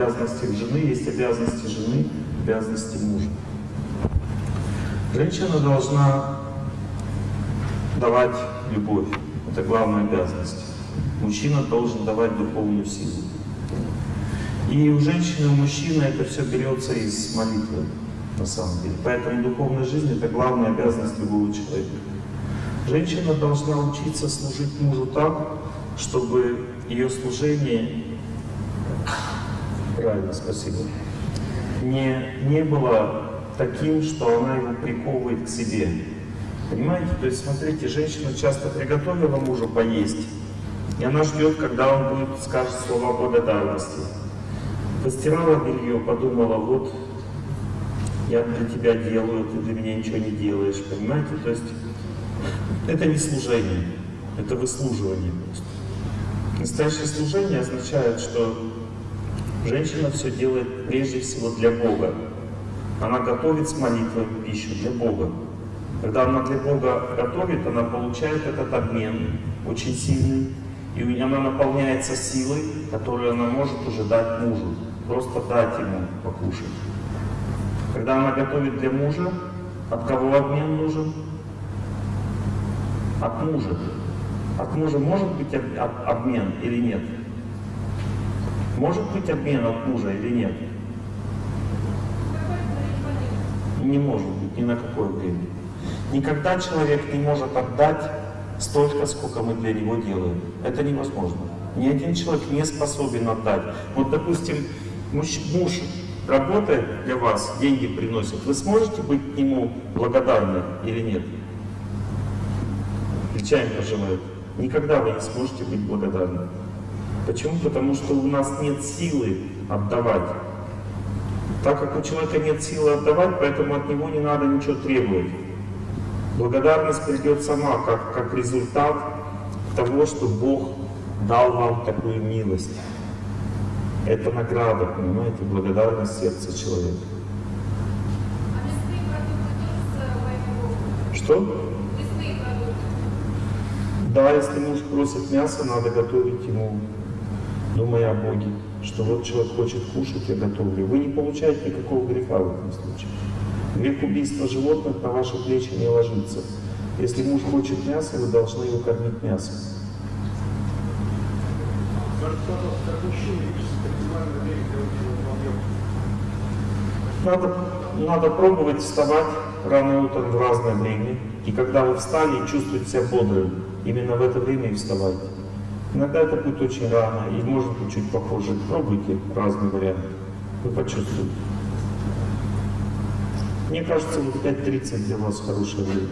обязанностях жены есть обязанности жены, обязанности мужа. Женщина должна давать любовь. Это главная обязанность. Мужчина должен давать духовную силу. И у женщины, у мужчины это все берется из молитвы, на самом деле. Поэтому духовная жизнь — это главная обязанность любого человека. Женщина должна учиться служить мужу так, чтобы ее служение, правильно, спасибо, не, не было таким, что она его приковывает к себе. Понимаете? То есть, смотрите, женщина часто приготовила мужу поесть, и она ждет, когда он будет, скажет слова благодарности. Постирала белье, подумала, вот я для тебя делаю, ты для меня ничего не делаешь, понимаете? То есть это не служение, это выслуживание. Настоящее служение означает, что женщина все делает прежде всего для Бога. Она готовит с молитвой пищу для Бога. Когда она для Бога готовит, она получает этот обмен очень сильный, и она наполняется силой, которую она может уже дать мужу. Просто дать ему покушать. Когда она готовит для мужа, от кого обмен нужен? От мужа. От мужа может быть об, об, обмен или нет? Может быть обмен от мужа или нет? Не может быть ни на какое время. Никогда человек не может отдать столько, сколько мы для него делаем. Это невозможно. Ни один человек не способен отдать. Вот, допустим, муж, муж работает для вас, деньги приносит. Вы сможете быть ему благодарны или нет? Плечами пожимает. Никогда вы не сможете быть благодарны. Почему? Потому что у нас нет силы отдавать. Так как у человека нет силы отдавать, поэтому от него не надо ничего требовать. Благодарность придет сама, как, как результат того, что Бог дал вам такую милость. Это награда, понимаете, благодарность сердца человека. Что? Да, если муж просит мясо, надо готовить ему, думая о Боге, что вот человек хочет кушать, я готовлю. Вы не получаете никакого греха в этом случае. Грех убийства животных на ваши плечи не ложится. Если муж хочет мясо, вы должны его кормить мясом. Надо, надо пробовать вставать рано утром в разное время. И когда вы встали, чувствуете себя бодрым. Именно в это время и вставайте. Иногда это будет очень рано, и может быть чуть похоже. Пробуйте разные варианты. Вы почувствуете. Мне кажется, вот 5.30 для вас хорошее время.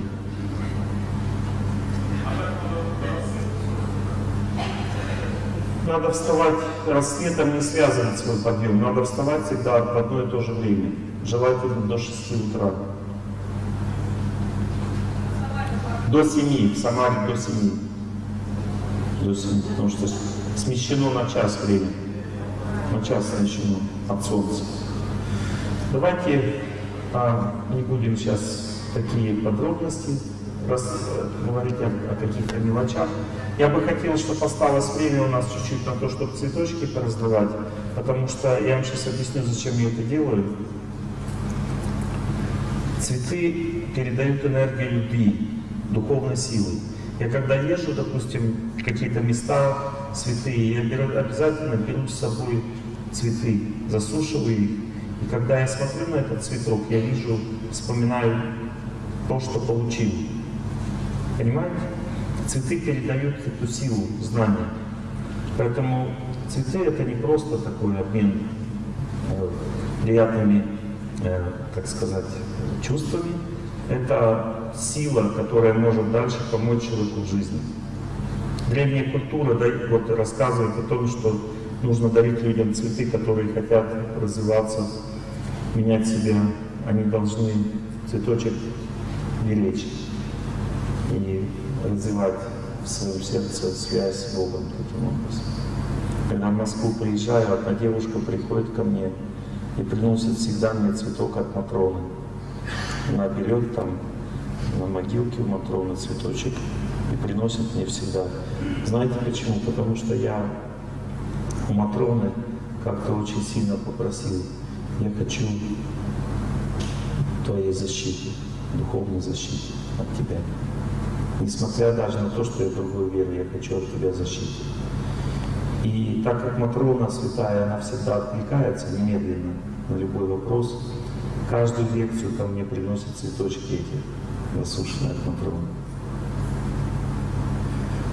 Надо вставать, рассветом не связывать свой подъем. Надо вставать всегда в одно и то же время. Желательно до 6 утра. До 7, в Самаре до 7. До 7, потому что смещено на час время. На час смещено от солнца. Давайте а, не будем сейчас такие подробности раз, говорить о, о каких-то мелочах. Я бы хотел, чтобы осталось время у нас чуть-чуть на то, чтобы цветочки пораздавать, потому что я вам сейчас объясню, зачем я это делаю. Цветы передают энергию любви, духовной силы. Я когда езжу, допустим, какие-то места святые, я беру, обязательно беру с собой цветы, засушиваю их. И когда я смотрю на этот цветок, я вижу, вспоминаю то, что получил. Понимаете? Цветы передают эту силу, знания. Поэтому цветы это не просто такой обмен э, приятными, э, как сказать, чувствами. Это сила, которая может дальше помочь человеку в жизни. Древняя культура да, вот, рассказывает о том, что нужно дарить людям цветы, которые хотят развиваться, менять себя. Они должны цветочек беречь и развивать в своем сердце связь с Богом таким образом. Когда в Москву приезжаю, одна девушка приходит ко мне и приносит всегда мне цветок от Матроны. Она берет там на могилке у Матроны цветочек и приносит мне всегда. Знаете почему? Потому что я у Матроны как-то очень сильно попросил, я хочу твоей защиты, духовной защиты от тебя. Несмотря даже на то, что я другой веры, я хочу от тебя защиты. И так как Матрона святая, она всегда откликается немедленно на любой вопрос, каждую лекцию ко мне приносят цветочки эти, засушенные от Матроны.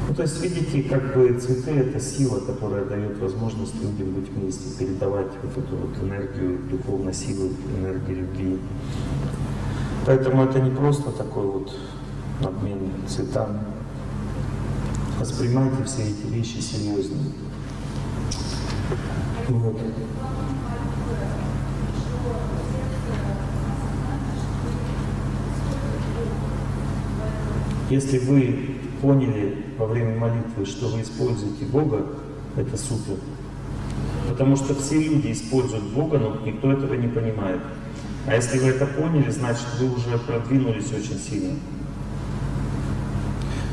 Ну, то есть, видите, как бы цветы — это сила, которая дает возможность людям быть вместе, передавать вот эту вот энергию духовной силы, энергию любви. Поэтому это не просто такой вот обмен цветами. Воспринимайте все эти вещи серьезно. Вот. Если вы поняли во время молитвы, что вы используете Бога, это супер. Потому что все люди используют Бога, но никто этого не понимает. А если вы это поняли, значит вы уже продвинулись очень сильно.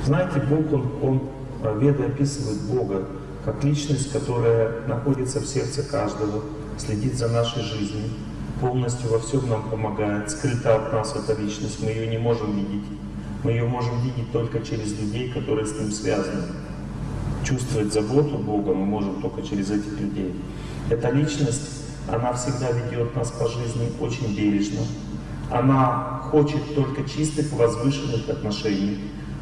Знаете, Бог, Он, он Веда описывает Бога как личность, которая находится в сердце каждого, следит за нашей жизнью, полностью во всем нам помогает, скрыта от нас эта личность, мы ее не можем видеть. Мы ее можем видеть только через людей, которые с ним связаны. Чувствовать заботу Бога мы можем только через этих людей. Эта личность, она всегда ведет нас по жизни очень бережно. Она хочет только чистых, возвышенных отношений.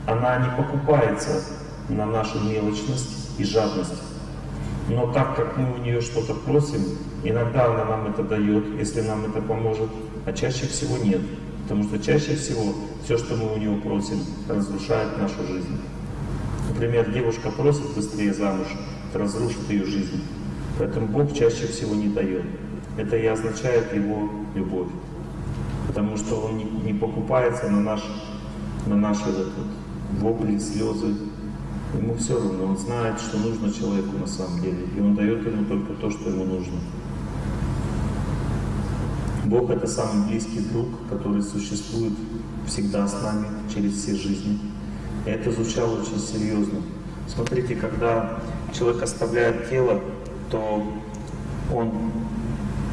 Она не покупается на нашу мелочность и жадность. Но так как мы у нее что-то просим, иногда она нам это дает, если нам это поможет, а чаще всего нет. Потому что чаще всего все, что мы у него просим, разрушает нашу жизнь. Например, девушка просит быстрее замуж, это разрушит ее жизнь. Поэтому Бог чаще всего не дает. Это и означает Его любовь. Потому что Он не, не покупается на наш, на наши вот, вопли, слезы. Ему все равно. Он знает, что нужно человеку на самом деле. И Он дает ему только то, что ему нужно. Бог — это самый близкий друг, который существует всегда с нами через все жизни. И это звучало очень серьезно. Смотрите, когда человек оставляет тело, то он,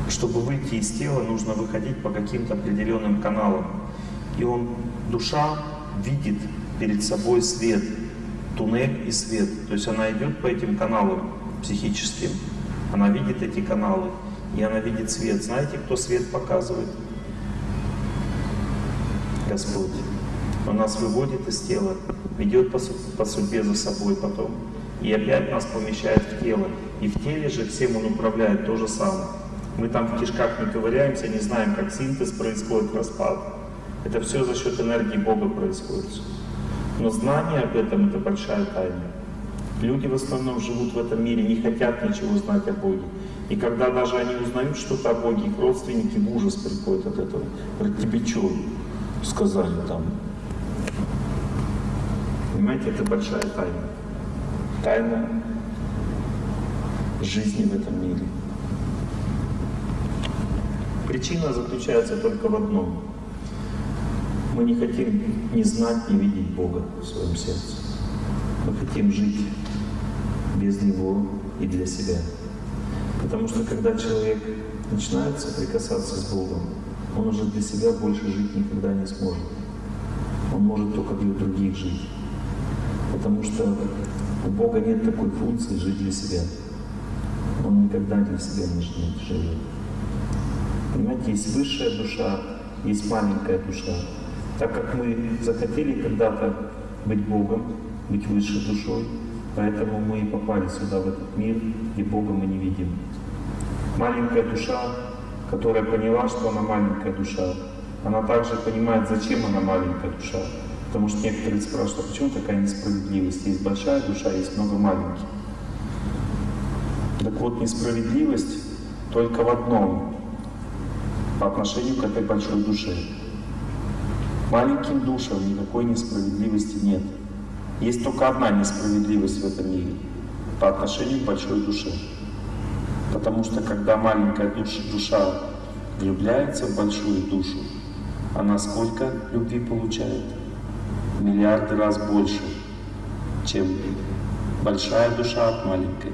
чтобы выйти из тела, нужно выходить по каким-то определенным каналам. И он, душа видит перед собой свет, туннель и свет. То есть она идет по этим каналам психическим, она видит эти каналы и она видит свет. Знаете, кто свет показывает? Господь. Он нас выводит из тела, ведет по, по судьбе за собой потом. И опять нас помещает в тело. И в теле же всем Он управляет то же самое. Мы там в кишках не ковыряемся, не знаем, как синтез происходит, распад. Это все за счет энергии Бога происходит. Но знание об этом — это большая тайна. Люди в основном живут в этом мире, не хотят ничего знать о Боге. И когда даже они узнают что-то о Боге, их родственники в ужас приходят от этого. Говорят, тебе что сказали там? Понимаете, это большая тайна. Тайна жизни в этом мире. Причина заключается только в одном. Мы не хотим ни знать, ни видеть Бога в своем сердце. Мы хотим жить без Него и для себя. Потому что когда человек начинает соприкасаться с Богом, он уже для себя больше жить никогда не сможет. Он может только для других жить. Потому что у Бога нет такой функции жить для себя. Он никогда для себя не живет. Понимаете, есть высшая душа, есть маленькая душа. Так как мы захотели когда-то быть Богом, быть высшей душой, поэтому мы и попали сюда, в этот мир, и Бога мы не видим. Маленькая душа, которая поняла, что она маленькая душа, она также понимает, зачем она маленькая душа. Потому что некоторые спрашивают, а почему такая несправедливость? Есть большая душа, есть много маленьких. Так вот, несправедливость только в одном, по отношению к этой большой душе. Маленьким душам никакой несправедливости нет. Есть только одна несправедливость в этом мире по отношению к большой душе. Потому что когда маленькая душа, влюбляется в большую душу, она сколько любви получает? Миллиарды раз больше, чем большая душа от маленькой.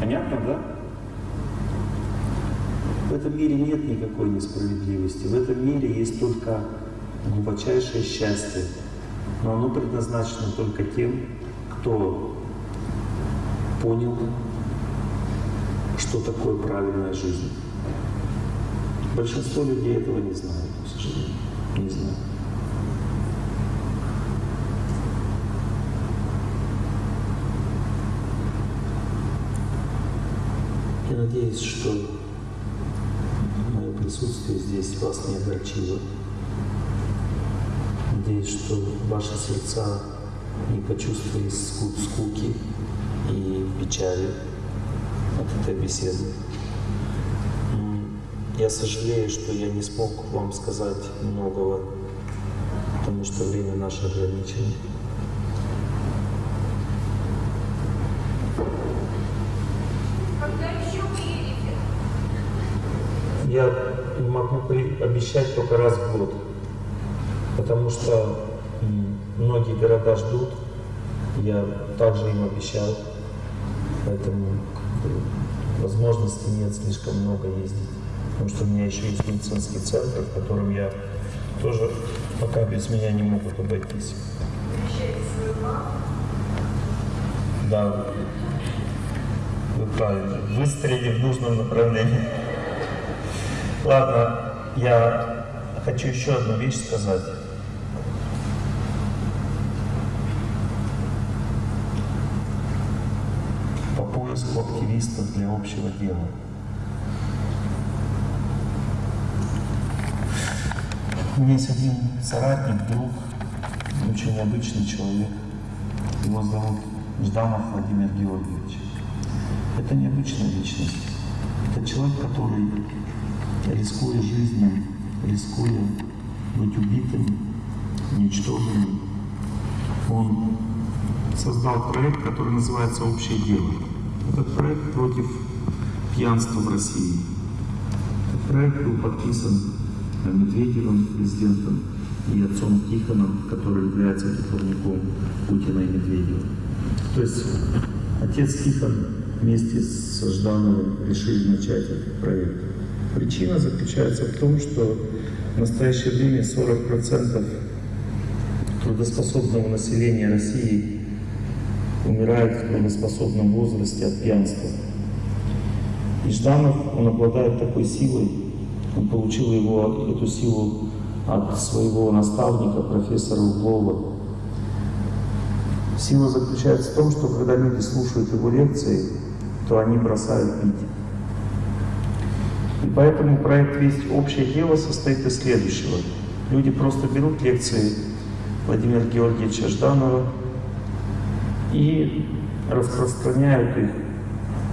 Понятно, да? В этом мире нет никакой несправедливости. В этом мире есть только глубочайшее счастье. Но оно предназначено только тем, кто понял, что такое правильная жизнь. Большинство людей этого не знают, к сожалению. Не знают. Я надеюсь, что мое присутствие здесь вас не огорчило. Надеюсь, что ваши сердца не почувствовали скуки и печали от этой беседы. Я сожалею, что я не смог вам сказать многого, потому что время наше ограничено. Я могу обещать только раз в год, потому что многие города ждут, я также им обещал, поэтому возможности нет слишком много ездить, потому что у меня еще есть медицинский центр, в котором я тоже пока без меня не могут обойтись. Да, вы правильно, выстрелили в нужном направлении. Ладно, я хочу еще одну вещь сказать. По активистов для общего дела. У меня есть один соратник, друг, очень необычный человек. Его зовут Жданов Владимир Георгиевич. Это необычная личность. Это человек, который рискуя жизнью, рискуя быть убитым, уничтоженным, он создал проект, который называется «Общее дело». Этот проект против пьянства в России. Этот проект был подписан Медведевым, президентом, и отцом Тихоном, который является духовником Путина и Медведева. То есть отец Тихон вместе с Ждановым решили начать этот проект. Причина заключается в том, что в настоящее время 40% трудоспособного населения России умирает в трудоспособном возрасте от пьянства. И Жданов, он обладает такой силой, он получил его, эту силу от своего наставника, профессора Углова. Сила заключается в том, что когда люди слушают его лекции, то они бросают пить. И поэтому проект «Весь общее дело» состоит из следующего. Люди просто берут лекции Владимира Георгиевича Жданова и распространяют их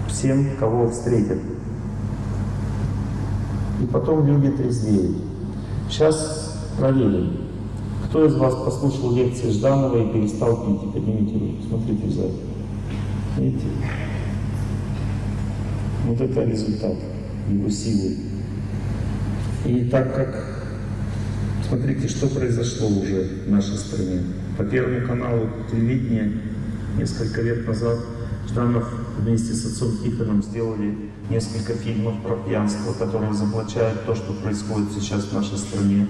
всем, кого встретят. И потом люди трезвеют. Сейчас проверим. Кто из вас послушал лекции Жданова и перестал пить? Поднимите руку. Смотрите в зал. Видите? Вот это результат его силы. И так как, смотрите, что произошло уже в нашей стране. По Первому каналу телевидения несколько лет назад Жданов вместе с отцом Тихоном сделали несколько фильмов про пьянство, которые заблачают то, что происходит сейчас в нашей стране.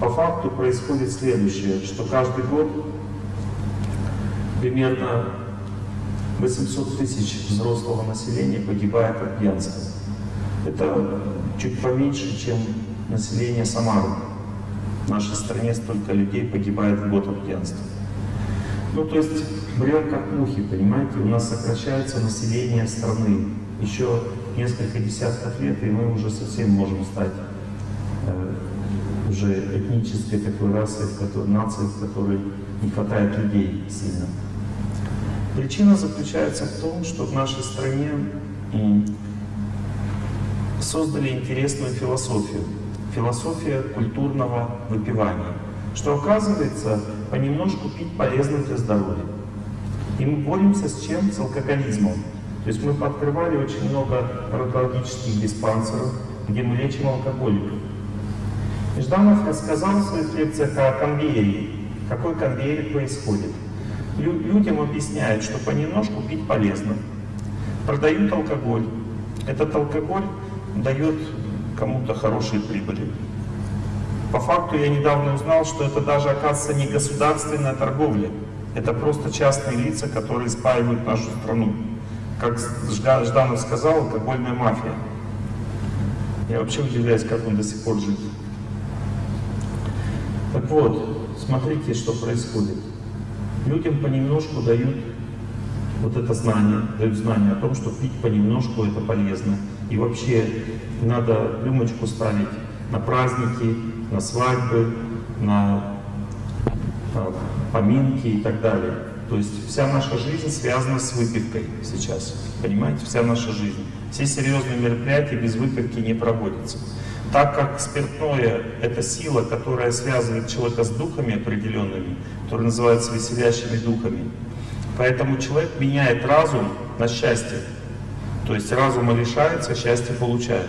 По факту происходит следующее, что каждый год примерно 800 тысяч взрослого населения погибает от пьянства. Это чуть поменьше, чем население Самары. В нашей стране столько людей погибает в год от пьянства. Ну, то есть, брел как мухи, понимаете, у нас сокращается население страны. Еще несколько десятков лет, и мы уже совсем можем стать э, уже этнической такой расой, в которой, нацией, в которой не хватает людей сильно. Причина заключается в том, что в нашей стране создали интересную философию. Философия культурного выпивания. Что оказывается, понемножку пить полезно для здоровья. И мы боремся с чем? С алкоголизмом. То есть мы пооткрывали очень много фармакологических диспансеров, где мы лечим алкоголиков. Жданов рассказал в своих лекциях о конвейере. Какой конвейер происходит. Лю людям объясняют, что понемножку пить полезно. продают алкоголь. Этот алкоголь дает кому-то хорошие прибыли. По факту я недавно узнал, что это даже, оказывается, не государственная торговля. Это просто частные лица, которые спаивают нашу страну. Как Жданов сказал, алкогольная мафия. Я вообще удивляюсь, как он до сих пор жив. Так вот, смотрите, что происходит. Людям понемножку дают вот это знание, дают знание о том, что пить понемножку это полезно. И вообще надо рюмочку ставить на праздники, на свадьбы, на поминки и так далее. То есть вся наша жизнь связана с выпивкой сейчас. Понимаете, вся наша жизнь. Все серьезные мероприятия без выпивки не проводятся. Так как спиртное — это сила, которая связывает человека с духами определенными, которые называются веселящими духами, поэтому человек меняет разум на счастье. То есть разума лишается, счастье получает.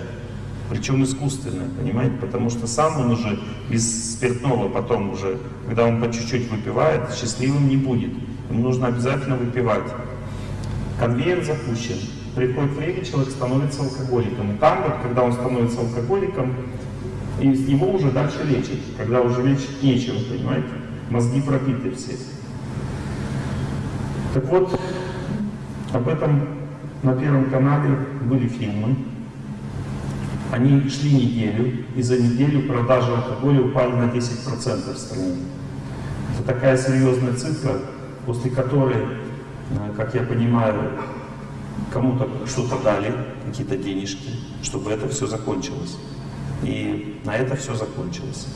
Причем искусственно, понимаете? Потому что сам он уже без спиртного потом уже, когда он по чуть-чуть выпивает, счастливым не будет. Ему нужно обязательно выпивать. Конвейер запущен. Приходит время, человек становится алкоголиком. И там вот, когда он становится алкоголиком, из него уже дальше лечить. Когда уже лечить нечего, понимаете? Мозги пробиты все. Так вот, об этом на Первом канале были фильмы. Они шли неделю, и за неделю продажи алкоголя упали на 10% в стране. Это такая серьезная цифра, после которой, э, как я понимаю, кому-то что-то дали, какие-то денежки, чтобы это все закончилось. И на это все закончилось.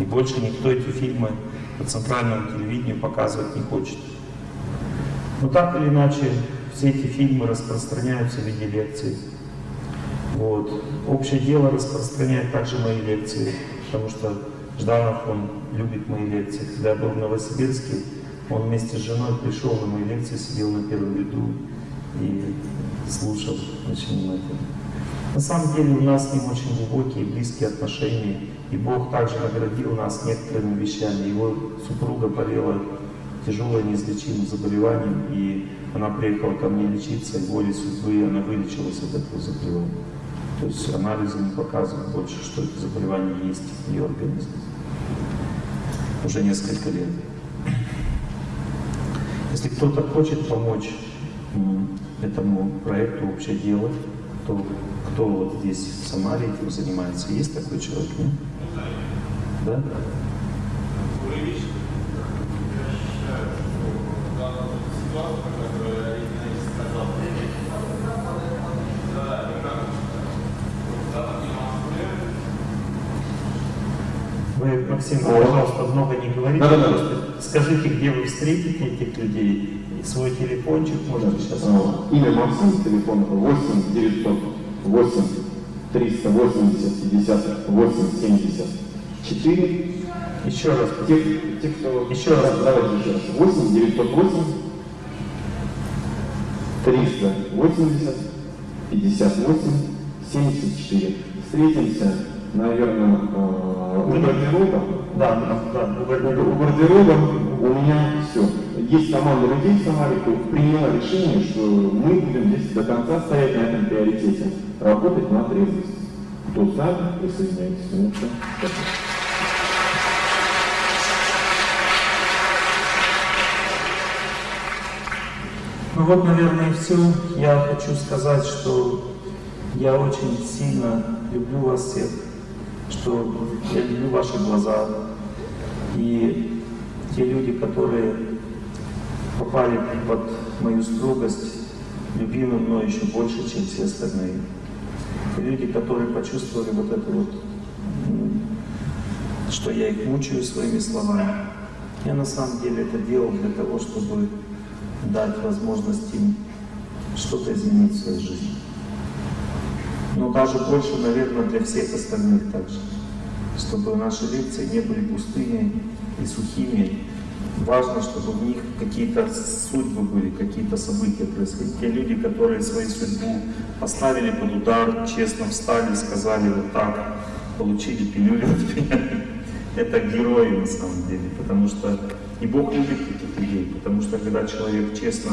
И больше никто эти фильмы по центральному телевидению показывать не хочет. Но так или иначе, все эти фильмы распространяются в виде лекций. Вот. Общее дело распространяет также мои лекции, потому что Жданов, он любит мои лекции. Когда я был в Новосибирске, он вместе с женой пришел на мои лекции, сидел на первом ряду и слушал очень внимательно. На самом деле у нас с ним очень глубокие и близкие отношения, и Бог также наградил нас некоторыми вещами. Его супруга болела тяжелым неизлечимым заболеванием, и она приехала ко мне лечиться, и волей судьбы она вылечилась от этого заболевания. То есть анализы не показывают больше, что это заболевание есть в ее организме. Уже несколько лет. Если кто-то хочет помочь этому проекту «Общее дело», то кто вот здесь в Самаре этим занимается? Есть такой человек, нет? Да? Вы, Максим, пожалуйста, много не говорите, да, да, просто скажите, где вы встретите этих людей, свой телефончик, может да. сейчас. А, имя Максим, телефон 8 908 380 50 8 74. Еще раз. Те, те кто... Еще раз. Давайте еще раз. 8 908 380 58 74. Встретимся, наверное, э, у гардероба. Да, да, да. У гардероба у меня все. Есть команда людей в Самаре, кто приняла решение, что мы будем здесь до конца стоять на этом приоритете. Работать на трезвость. Кто за, присоединяйтесь. Ну, все. Ну вот, наверное, и все. Я хочу сказать, что я очень сильно люблю вас всех, что я люблю ваши глаза. И те люди, которые попали под мою строгость, любимы мной еще больше, чем все остальные. Те люди, которые почувствовали вот это вот, что я их мучаю своими словами. Я на самом деле это делал для того, чтобы дать возможность им что-то изменить в своей жизни. Но даже больше, наверное, для всех остальных также. Чтобы наши лекции не были пустыми и сухими. Важно, чтобы в них какие-то судьбы были, какие-то события происходили. Те люди, которые свою судьбу поставили под удар, честно встали, сказали вот так, получили пилюлю от меня. Это герои на самом деле, потому что и Бог любит таких людей, потому что когда человек честно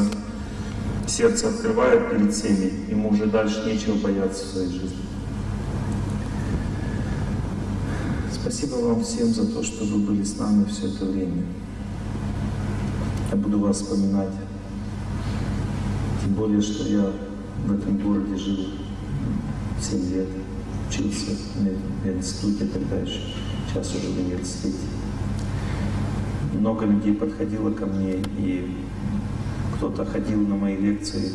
сердце открывает перед всеми, ему уже дальше нечего бояться в своей жизни. Спасибо вам всем за то, что вы были с нами все это время. Я буду вас вспоминать. Тем более, что я в этом городе жил 7 лет, учился в институте тогда еще, сейчас уже в университете. Много людей подходило ко мне, и кто-то ходил на мои лекции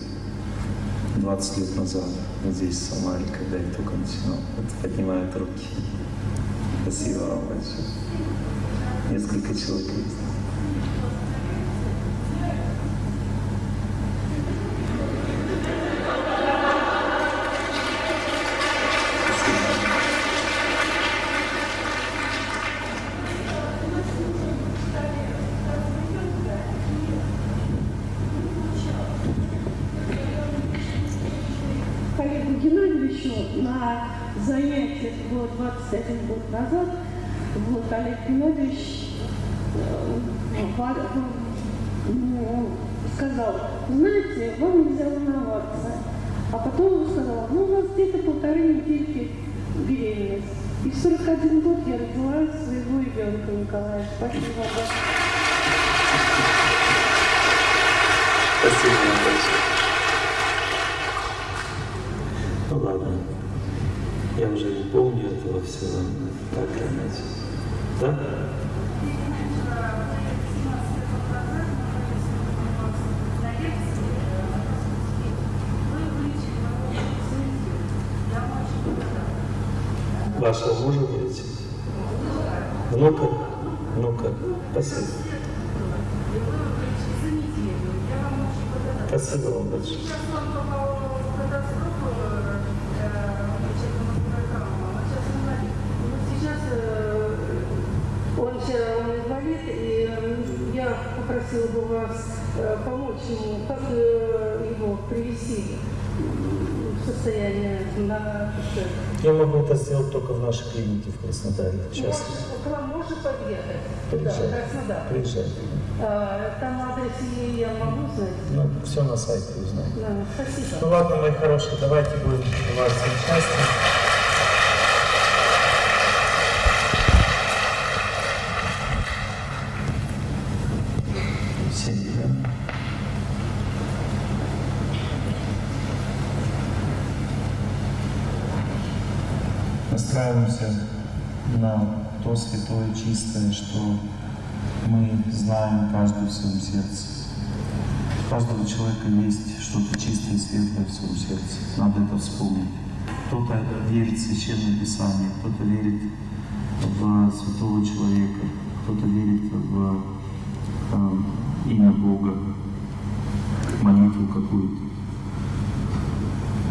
20 лет назад, вот здесь, в Самаре, когда я только начинал. Вот поднимают руки. Спасибо вам большое. Несколько человек есть. Вашего мужа вылечить? Внука? Внука. Спасибо. Спасибо вам большое. Он вчера он инвалид, и я попросила бы вас э, помочь ему, как э, его привести состояние на душе. Я могу это сделать только в нашей клинике в Краснодаре. Сейчас. Может, к вам можно подъехать? Приезжай. Краснодар. Приезжай. А, там адрес и я могу знать? Ну, все на сайте узнаем. Да, спасибо. Ну ладно, мои хорошие, давайте будем всем счастья. Семьи, да? Настраиваемся на то святое, чистое, что мы знаем каждый в своем сердце. У каждого человека есть что-то чистое и светлое в своем сердце. Надо это вспомнить. Кто-то верит в Священное Писание, кто-то верит в святого человека, кто-то верит в э, имя Бога, молитву какую-то.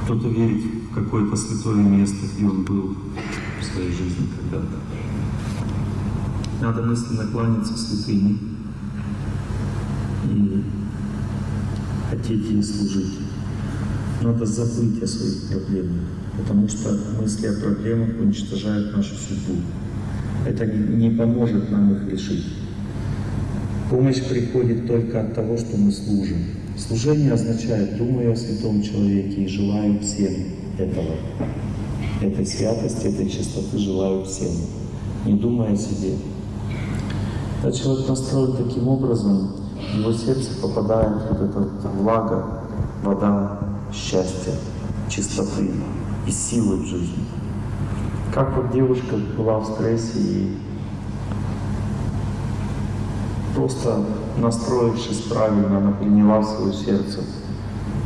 Кто-то верит в какое-то святое место, где он был своей жизни когда-то. Надо мысленно кланяться святыне и хотеть ей служить. Надо забыть о своих проблемах, потому что мысли о проблемах уничтожают нашу судьбу. Это не поможет нам их решить. Помощь приходит только от того, что мы служим. Служение означает «думаю о святом человеке и желаю всем этого». Этой святости, этой чистоты желаю всем, не думая о себе. Когда человек настроен таким образом, в его сердце попадает вот эта вот влага, вода счастья, чистоты и силы в жизни. Как вот девушка была в стрессе и просто настроившись правильно, она приняла в свое сердце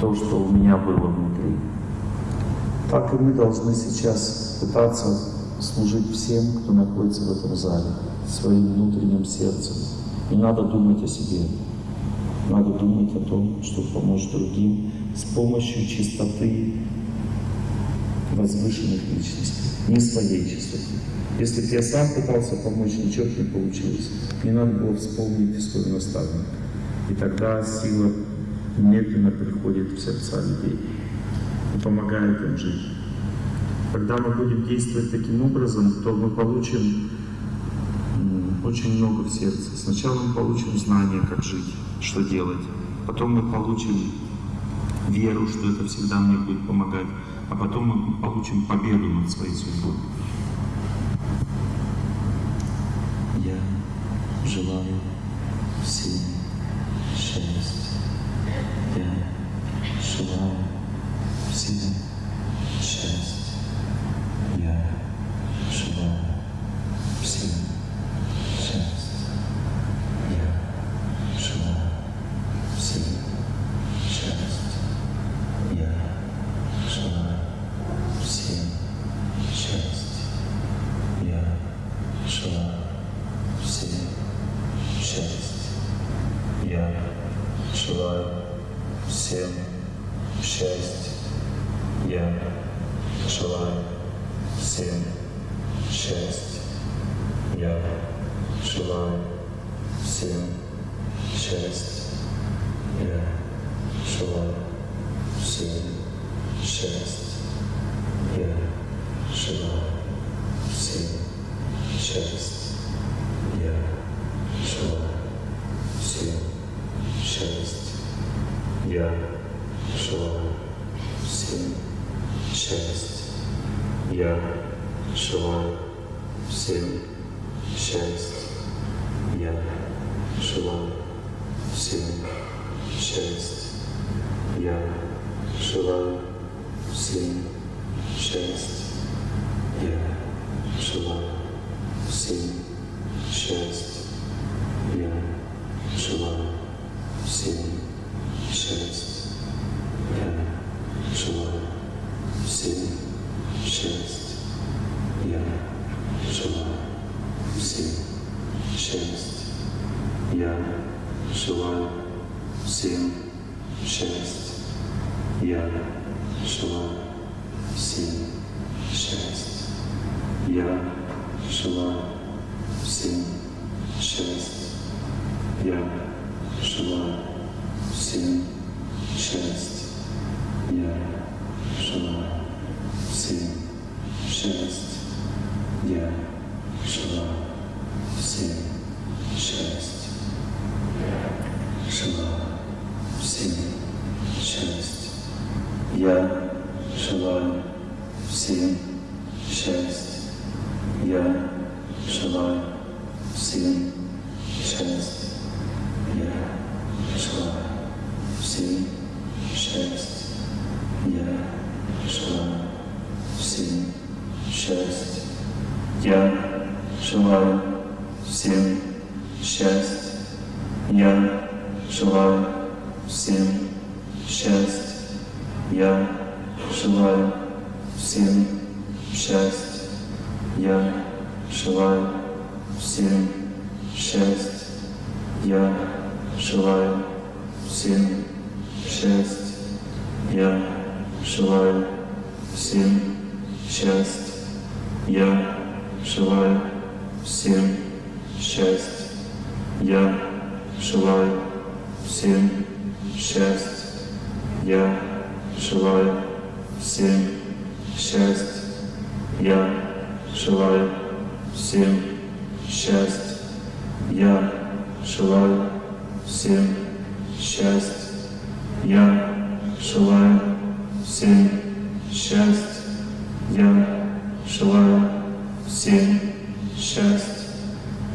то, что у меня было внутри. Так и мы должны сейчас пытаться служить всем, кто находится в этом зале, своим внутренним сердцем. Не надо думать о себе. Надо думать о том, что помочь другим с помощью чистоты возвышенных личностей, не своей чистоты. Если бы я сам пытался помочь, ничего не получилось. Мне надо было вспомнить своего наставника. И тогда сила медленно приходит в сердца людей и помогает им жить. Когда мы будем действовать таким образом, то мы получим очень много в сердце. Сначала мы получим знание, как жить, что делать. Потом мы получим веру, что это всегда мне будет помогать. А потом мы получим победу над своей судьбой. Я желаю всем счастье. Я желаю всем счастье. Я желаю всем счастье. Я желаю всем счастье. Я желаю всем счастья. Я желаю всем Я желаю всем счастья. Я желаю всем счастья. Я желаю всем счастья.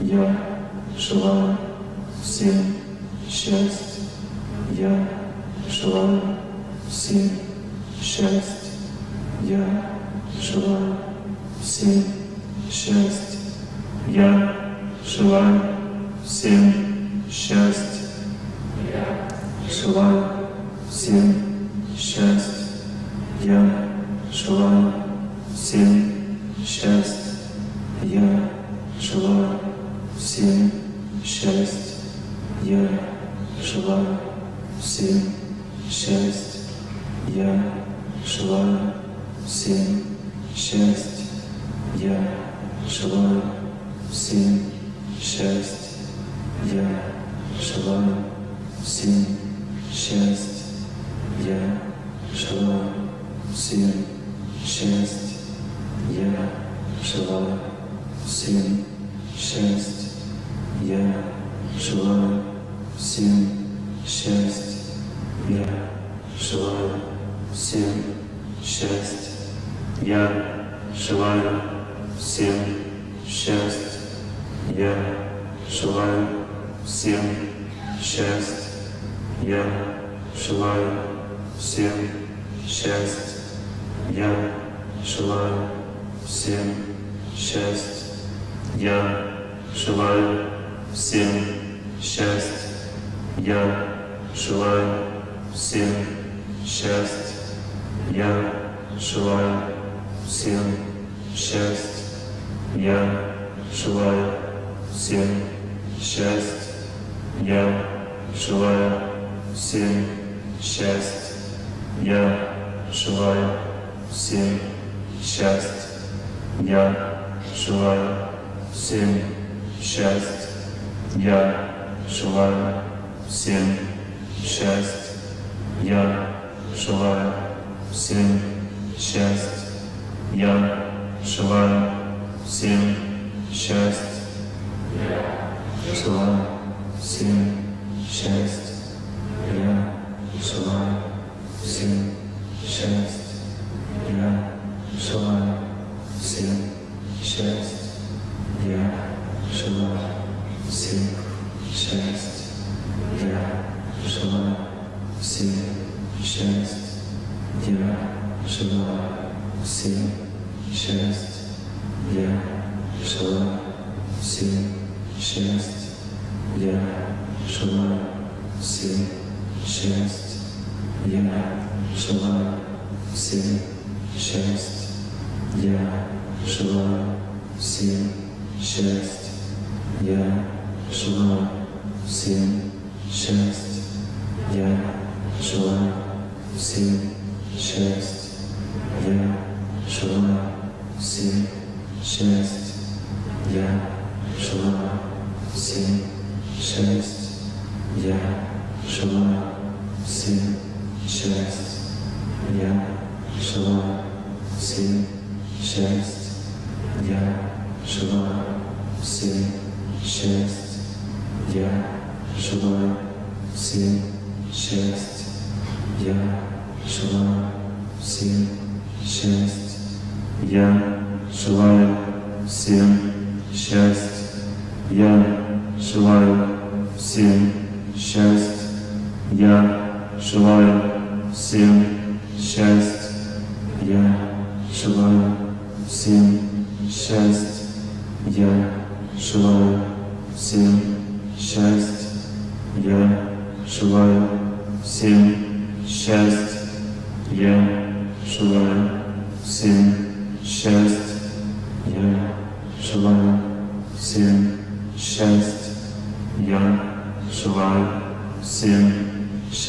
Я желаю всем счастья. Я желаю всем счастья. Я желаю всем счастья. Я желаю всем счастья. Я желаю всем счастья. Я всем счастье. Я желаю всем счастье. Я желаю всем счастье. Я желаю всем счастье. Я желаю всем счастье. Я желаю всем счастье. Я желаю всем счастье счастья. Я желаю всем счастья. Я желаю всем счастья. Я желаю всем счастья. Я желаю всем счастья. Я желаю всем счастья. Я желаю всем счастья. Я желаю всем счастья. Я желаю всем счастья. Я желаю всем счастья. Желаю всем счастья. Я желаю всем счастья. Я желаю всем счастья. Я желаю всем счастья. Я желаю всем счастья. Я желаю всем счастья. Я желаю всем счастья. Я желаю всем. Я желаю всем счастья. Я желаю всем счастья. Я желаю всем счастья. Я желаю всем счастья. Я желаю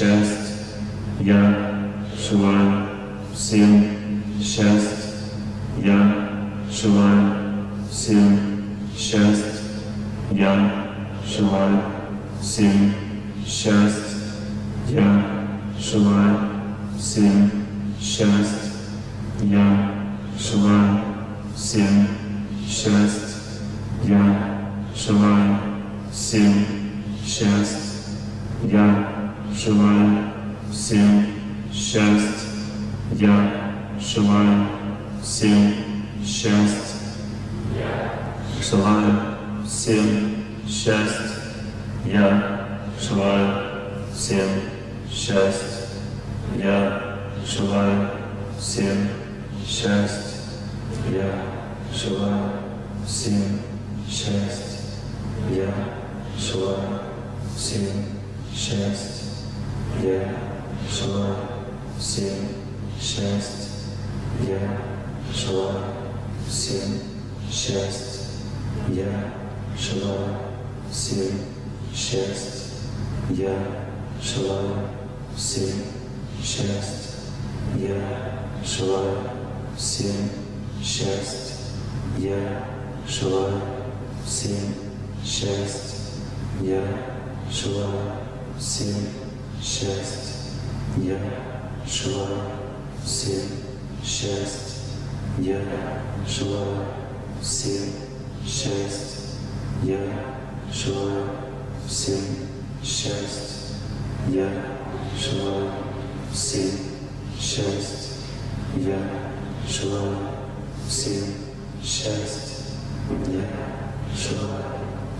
счастья. Я желаю всем счастья. Я желаю всем счастья. Я желаю всем счастья. Я желаю всем счастья. Я желаю всем счастья. Я желаю всем счастья. Я желаю всем счастья. Я желаю всем счастья. Я желаю всем счастья. Я желаю всем счастья. Я желаю всем счастья. Я желаю всем счастья. Я желаю всем счастья. Я желаю всем счастья. Я желаю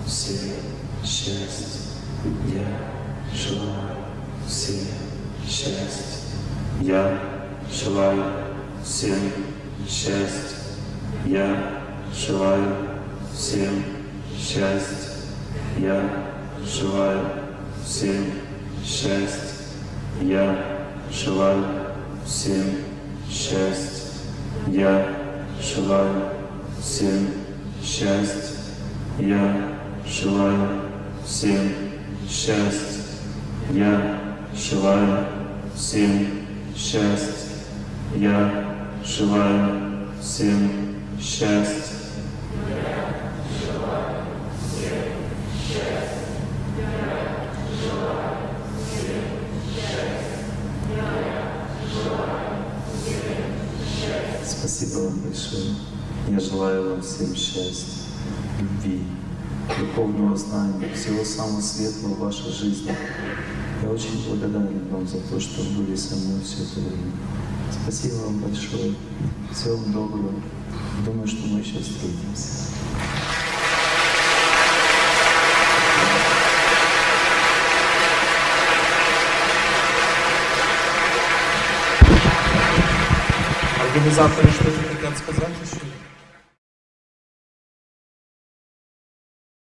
всем счастья. Я желаю всем счастья. Я желаю всем счастья. Я желаю всем счастья. Я желаю всем счастья. Я желаю всем счастья. Я желаю всем счастья. Я желаю всем счастья. Я желаю всем счастья. Я желаю всем счастья. Большое. Я желаю вам всем счастья, любви, духовного знания, всего самого светлого в вашей жизни. Я очень благодарен вам за то, что были со мной все это время. Спасибо вам большое. Всего вам доброго. Думаю, что мы еще встретимся. Организаторы что-то хотят сказать еще?